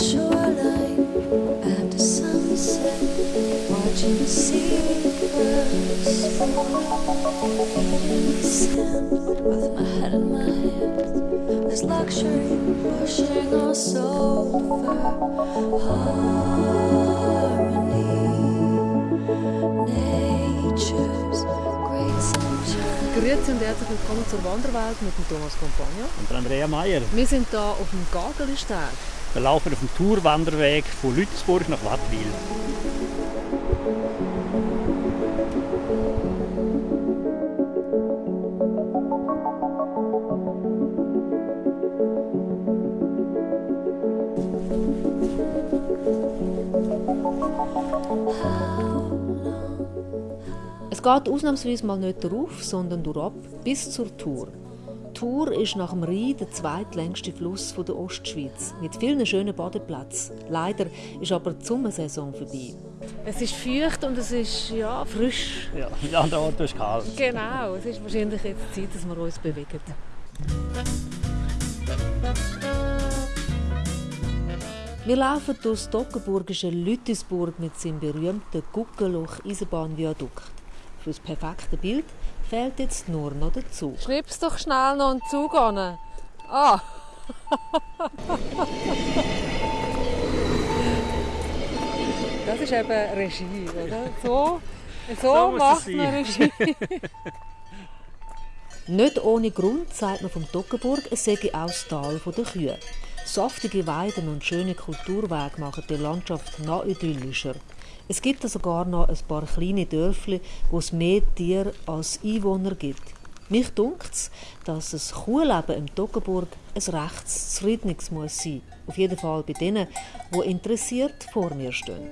shoreline after sunset, watching the seagulls fall, eating the sand with my head in my hands. Luxury pushing us over harmony. Nature's great sunshine. Grüezi und herzlich willkommen zur Wanderwelt mit Thomas Compagno. Und Andrea Meier. Wir sind hier auf dem Gagelisteg. Wir laufen auf dem Tourwanderweg von Lützburg nach Wattwil. Es geht ausnahmsweise mal nicht darauf, sondern durchab bis zur Tour. Tour ist nach dem Rhein der zweitlängste Fluss der Ostschweiz mit vielen schönen Badeplätzen. Leider ist aber die Sommersaison vorbei. Es ist feucht und es ist ja, frisch. Ja, mit anderen Worten ist es kalt. Genau, es ist wahrscheinlich jetzt Zeit, dass wir uns bewegen. Wir laufen durch das Toggenburgische Lüttisburg mit seinem berühmten Guckeloch-Eisenbahnviadukt. Für das perfekte Bild fehlt jetzt nur noch der Zug. Schnips doch schnell noch einen Zug an. Ah! das ist eben Regie, oder? So, so, So macht man Regie. Nicht ohne Grund sagt man vom Toggenburg, es sei auch das Tal der Kühe. Saftige Weiden und schöne Kulturwege machen die Landschaft noch idyllischer. Es gibt sogar noch ein paar kleine Dörfli, wo es mehr Tiere als Einwohner gibt. Mich dunkt dass das Kuhleben im Toggenburg ein rechtes Zufriedenes muss sein. Auf jeden Fall bei denen, die interessiert vor mir stehen.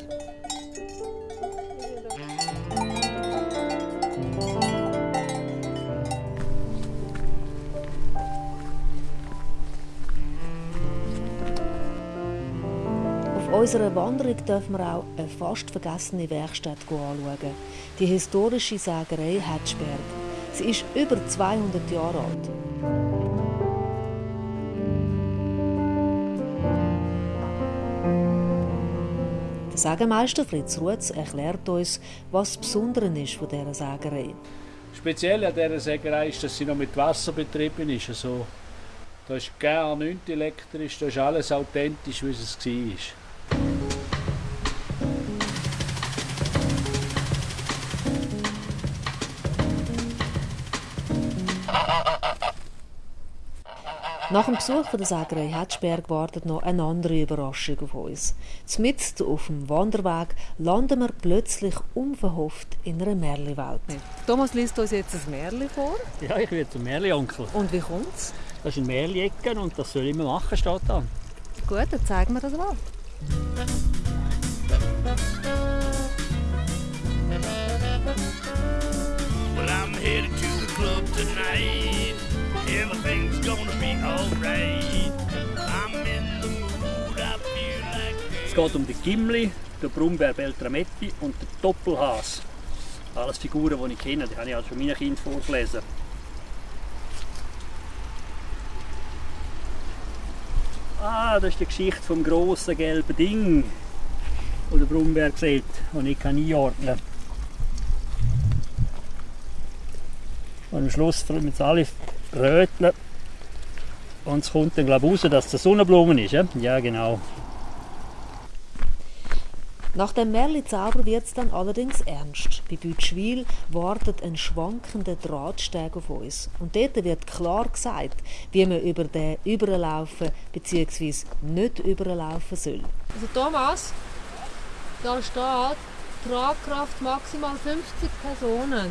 Unserer Wanderung dürfen wir auch eine fast vergessene Werkstatt anschauen. Die historische Sägerei Hetzberg. Sie ist über 200 Jahre alt. Der Sägemeister Fritz Rutz erklärt uns, was das Besondere ist von dieser Sägerei. Speziell an dieser Sägerei ist, dass sie noch mit Wasser betrieben ist. Also, da ist gar nichts elektrisch, da ist alles authentisch, wie es war. Nach dem Besuch von der Sägerei Hetzberg wartet noch eine andere Überraschung auf uns. Mitten auf dem Wanderweg landen wir plötzlich unverhofft in einer Märchenwelt. Thomas liest uns jetzt ein Märchen vor. Ja, ich werde zum Märli-Onkel. Und wie kommt's? Das ist ein Märli-Ecken und das soll ich immer machen, steht da. Gut, dann zeigen wir das mal. Well, I'm headed to the club tonight. Everything's geht um die Gimli, den Brummbär Beltrametti und den Doppelhas. Alles Figuren, die ich kenne, die habe ich also schon meinen Kind vorgelesen. Ah, das ist die Geschichte vom grossen gelben Ding, das der Brummbär sieht, das ich kann einordnen kann. Und am Schluss müssen sie alle röteln. Und es kommt dann glaube ich raus, dass es eine Sonnenblume ist. Ja, ja genau. Nach dem Märchen-Zauber wird es dann allerdings ernst. Bei Bütschwil wartet ein schwankender Drahtsteg auf uns. Und dort wird klar gesagt, wie man über den überlaufen bzw. nicht überlaufen soll. Also Thomas, da steht Tragkraft maximal 50 Personen.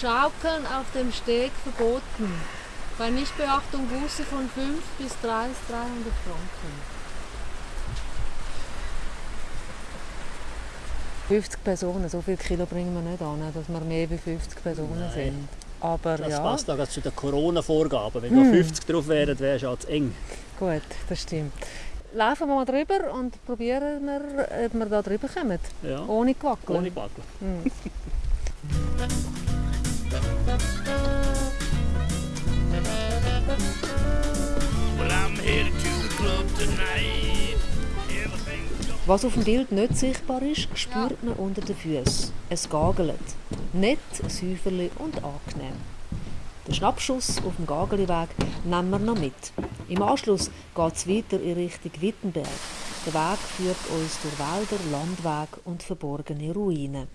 Schaukeln auf dem Steg verboten. Bei Nichtbeachtung Buße von 5 bis 3 300 Franken. 50 Personen, so viel Kilo bringen wir nicht an, dass wir mehr als 50 Personen Nein. sind. Aber Das ja, passt auch zu den Corona-Vorgaben. Wenn da 50 drauf wären, wäre es schon zu eng. gut, das stimmt. Laufen wir mal drüber und probieren wir, ob wir da drüber kommen. Ja. Ohne Gewackeln. Ohne Backel. Well, I'm headed to the club tonight. Was auf dem Bild nicht sichtbar ist, spürt man unter den Füßen. Es gagelt. Nett, säuferlich und angenehm. Den Schnappschuss auf dem Gageliweg nehmen wir noch mit. Im Anschluss geht es weiter in Richtung Wittenberg. Der Weg führt uns durch Wälder, Landweg und verborgene Ruinen.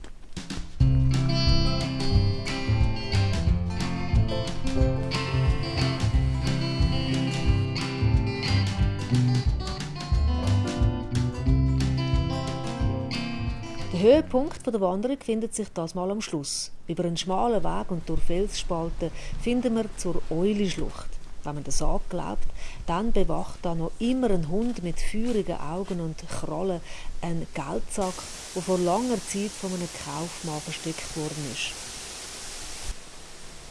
Der Höhepunkt der Wanderung findet sich das mal am Schluss. Über einen schmalen Weg und durch Felsspalten finden wir zur Eulischlucht. Wenn man das glaubt, dann bewacht da noch immer ein Hund mit feurigen Augen und Krallen einen Geldsack, der vor langer Zeit von einem Kaufmann versteckt worden ist.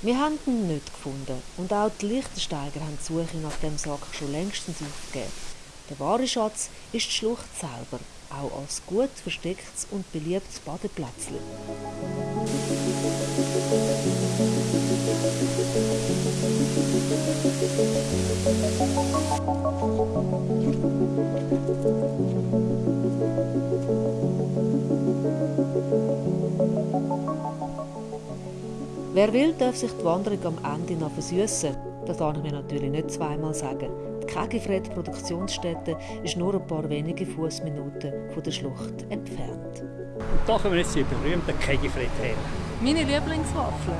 Wir haben ihn nicht gefunden und auch die Lichtensteiger haben die Suche nach dem Sack schon längstens aufgegeben. Der wahre Schatz ist die Schlucht selber, auch als gut verstecktes und beliebtes Badeplätzchen. Wer will, darf sich die Wanderung am Ende noch versüßen. Das kann ich mir natürlich nicht zweimal sagen. Die Kegifred Produktionsstätte ist nur ein paar wenige Fußminuten von der Schlucht entfernt. Und da kommen jetzt die berühmten Kegifred her. Meine Lieblingswaffel.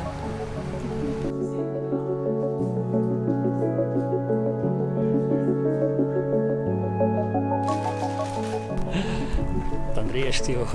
Dann riechst du die auch